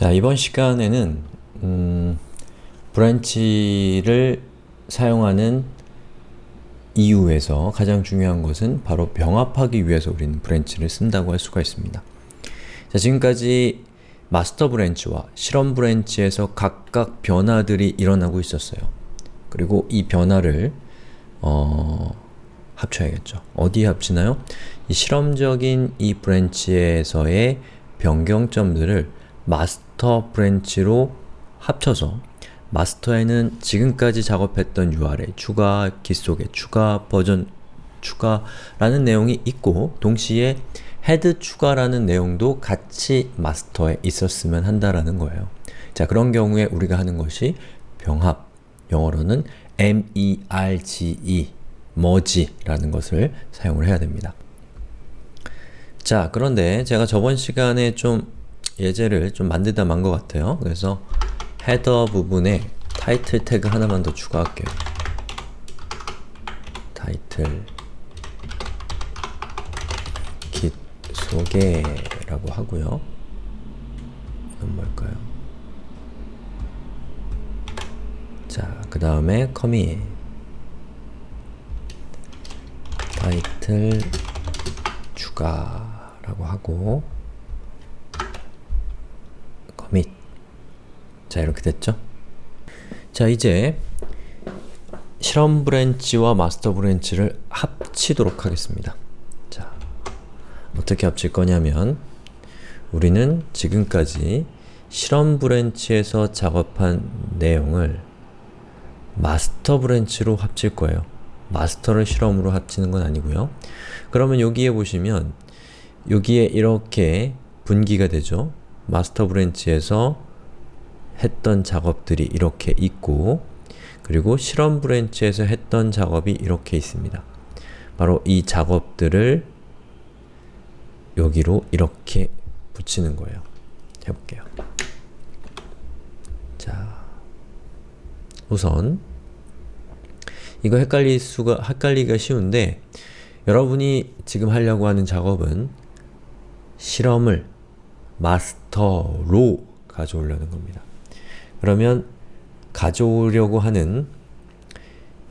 자, 이번 시간에는 음, branch를 사용하는 이유에서 가장 중요한 것은 바로 병합하기 위해서 우리는 branch를 쓴다고 할 수가 있습니다. 자, 지금까지 master branch와 실험 branch에서 각각 변화들이 일어나고 있었어요. 그리고 이 변화를 어, 합쳐야겠죠. 어디에 합치나요? 이 실험적인 이 branch에서의 변경점들을 master branch로 합쳐서 master에는 지금까지 작업했던 URL 추가, 자기소개 추가, 버전 추가라는 내용이 있고 동시에 헤드 추가라는 내용도 같이 master에 있었으면 한다라는 거예요. 자, 그런 경우에 우리가 하는 것이 병합, 영어로는 merge, merge라는 것을 사용을 해야 됩니다. 자, 그런데 제가 저번 시간에 좀 예제를 좀 만들다 만 것 같아요. 그래서 헤더 부분에 타이틀 태그 하나만 더 추가할게요. 타이틀 깃 소개라고 하고요. 이건 뭘까요? 자, 그 다음에 커밋 타이틀 추가라고 하고 commit 자 이렇게 됐죠? 자 이제 실험 branch와 master branch를 합치도록 하겠습니다. 자 어떻게 합칠 거냐면 우리는 지금까지 실험 branch에서 작업한 내용을 master branch로 합칠 거예요. master를 실험으로 합치는 건 아니고요. 그러면 여기에 보시면 여기에 이렇게 분기가 되죠. master branch에서 했던 작업들이 이렇게 있고 그리고 실험 branch에서 했던 작업이 이렇게 있습니다. 바로 이 작업들을 여기로 이렇게 붙이는 거예요. 해볼게요. 자, 우선 이거 헷갈릴 수가, 헷갈리기가 쉬운데 여러분이 지금 하려고 하는 작업은 실험을 master로 가져오려는 겁니다. 그러면 가져오려고 하는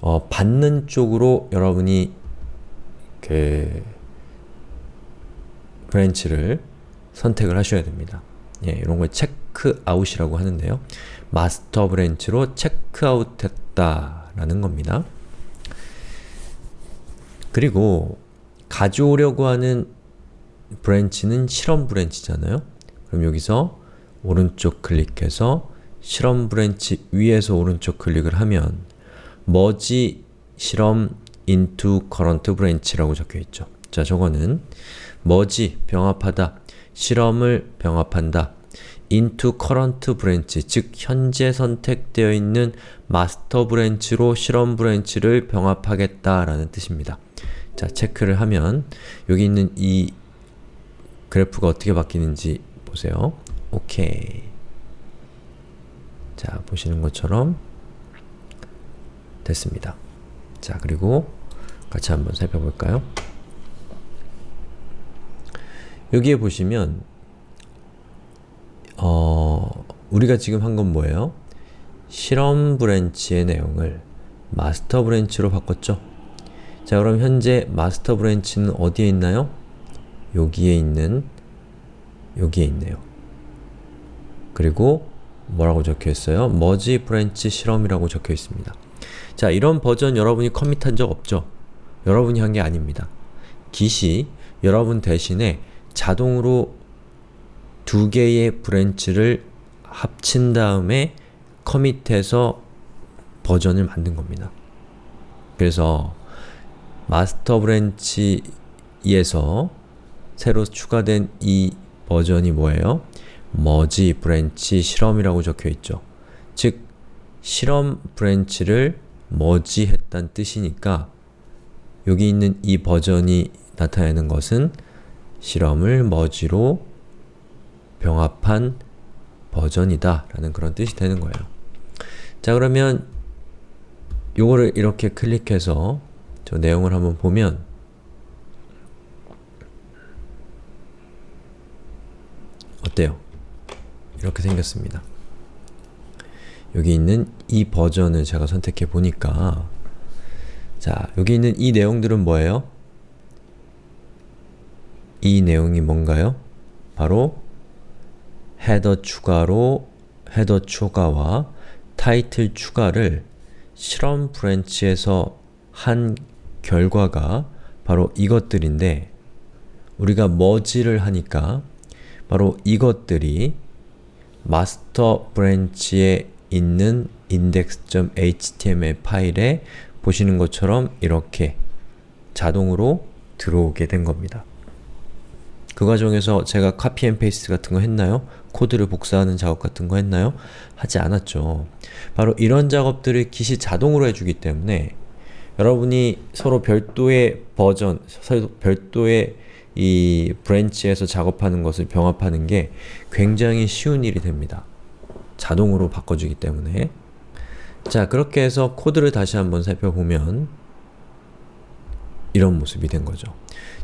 어, 받는 쪽으로 여러분이 그 branch를 선택을 하셔야 됩니다. 예, 이런 걸 체크아웃이라고 하는데요. master branch로 체크아웃 했다라는 겁니다. 그리고 가져오려고 하는 branch는 실험 branch잖아요. 그럼 여기서 오른쪽 클릭해서 실험 branch 위에서 오른쪽 클릭을 하면 머지 실험 into current branch라고 적혀있죠. 자, 저거는 머지, 병합하다, 실험을 병합한다, into current branch, 즉 현재 선택되어 있는 master branch로 실험 branch를 병합하겠다라는 뜻입니다. 자, 체크를 하면 여기 있는 이 그래프가 어떻게 바뀌는지 보세요. 오케이. 자, 보시는 것처럼 됐습니다. 자, 그리고 같이 한번 살펴볼까요? 여기에 보시면 어, 우리가 지금 한 건 뭐예요? 실험 branch의 내용을 master branch로 바꿨죠? 자, 그럼 현재 master branch는 어디에 있나요? 여기에 있는 여기에 있네요. 그리고 뭐라고 적혀 있어요? merge branch 실험이라고 적혀 있습니다. 자, 이런 버전 여러분이 commit한 적 없죠? 여러분이 한 게 아닙니다. 깃이 여러분 대신에 자동으로 두 개의 branch를 합친 다음에 commit해서 버전을 만든 겁니다. 그래서 master branch에서 새로 추가된 이 버전이 뭐예요? merge branch 실험이라고 적혀있죠. 즉, 실험 branch를 merge했단 뜻이니까 여기 있는 이 버전이 나타내는 것은 실험을 머지로 병합한 버전이다 라는 그런 뜻이 되는 거예요. 자 그러면 요거를 이렇게 클릭해서 저 내용을 한번 보면 어때요? 이렇게 생겼습니다. 여기 있는 이 버전을 제가 선택해 보니까 자, 여기 있는 이 내용들은 뭐예요? 이 내용이 뭔가요? 바로 헤더 추가로 헤더 추가와 타이틀 추가를 실험 branch에서 한 결과가 바로 이것들인데 우리가 머지를 하니까 바로 이것들이 master branch에 있는 index.html 파일에 보시는 것처럼 이렇게 자동으로 들어오게 된 겁니다. 그 과정에서 제가 copy and paste 같은 거 했나요? 코드를 복사하는 작업 같은 거 했나요? 하지 않았죠. 바로 이런 작업들을 깃이 자동으로 해주기 때문에 여러분이 서로 별도의 버전, 서로 별도의 이 branch에서 작업하는 것을 병합하는 게 굉장히 쉬운 일이 됩니다. 자동으로 바꿔주기 때문에 자 그렇게 해서 코드를 다시 한번 살펴보면 이런 모습이 된 거죠.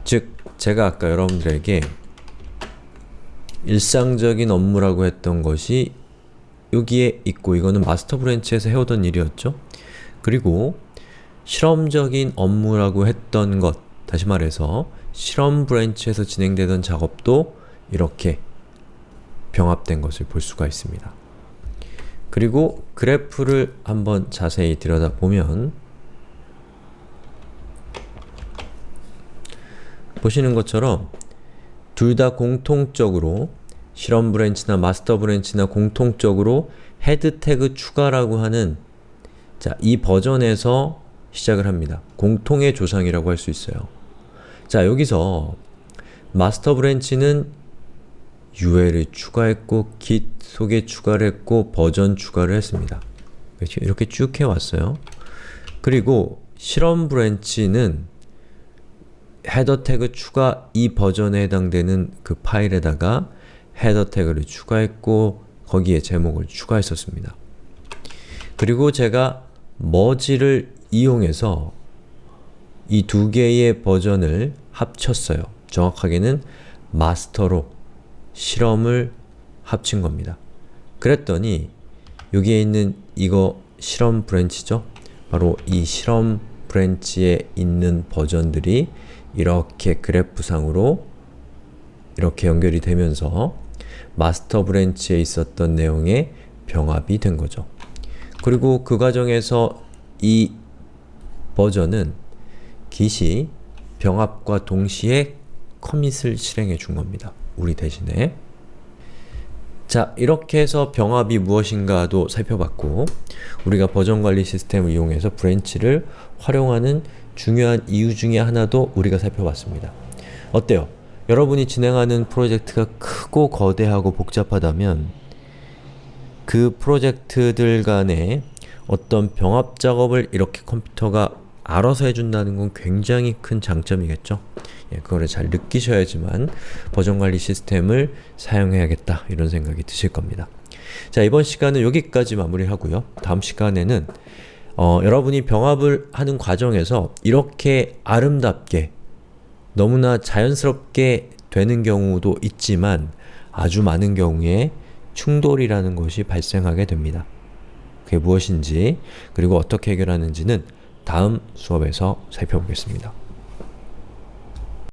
즉 제가 아까 여러분들에게 일상적인 업무라고 했던 것이 여기에 있고 이거는 master branch에서 해오던 일이었죠. 그리고 실험적인 업무라고 했던 것, 다시 말해서 실험 branch에서 진행되던 작업도 이렇게 병합된 것을 볼 수가 있습니다. 그리고 그래프를 한번 자세히 들여다보면 보시는 것처럼 둘 다 공통적으로 실험 branch나 master branch나 공통적으로 head tag 추가라고 하는 자, 이 버전에서 시작을 합니다. 공통의 조상이라고 할 수 있어요. 자, 여기서 master branch는 UL을 추가했고 git 소개 추가를 했고 버전 추가를 했습니다. 그렇죠? 이렇게 쭉 해왔어요. 그리고 실험 branch는 head tag 추가 이 버전에 해당되는 그 파일에다가 header tag를 추가했고 거기에 제목을 추가했었습니다. 그리고 제가 머지를 이용해서 이 두 개의 버전을 합쳤어요. 정확하게는 master로 실험을 합친 겁니다. 그랬더니 여기에 있는 이거 실험 branch죠? 바로 이 실험 branch에 있는 버전들이 이렇게 그래프상으로 이렇게 연결이 되면서 master branch에 있었던 내용의 병합이 된 거죠. 그리고 그 과정에서 이 버전은 git이 병합과 동시에 commit을 실행해 준 겁니다. 우리 대신에 자, 이렇게 해서 병합이 무엇인가도 살펴봤고 우리가 버전 관리 시스템을 이용해서 branch를 활용하는 중요한 이유 중에 하나도 우리가 살펴봤습니다. 어때요? 여러분이 진행하는 프로젝트가 크고 거대하고 복잡하다면 그 프로젝트들 간에 어떤 병합 작업을 이렇게 컴퓨터가 알아서 해준다는 건 굉장히 큰 장점이겠죠? 예, 그거를 잘 느끼셔야지만 버전관리 시스템을 사용해야겠다 이런 생각이 드실 겁니다. 자 이번 시간은 여기까지 마무리하고요. 다음 시간에는 어, 여러분이 병합을 하는 과정에서 이렇게 아름답게 너무나 자연스럽게 되는 경우도 있지만 아주 많은 경우에 충돌이라는 것이 발생하게 됩니다. 그게 무엇인지 그리고 어떻게 해결하는지는 다음 수업에서 살펴보겠습니다.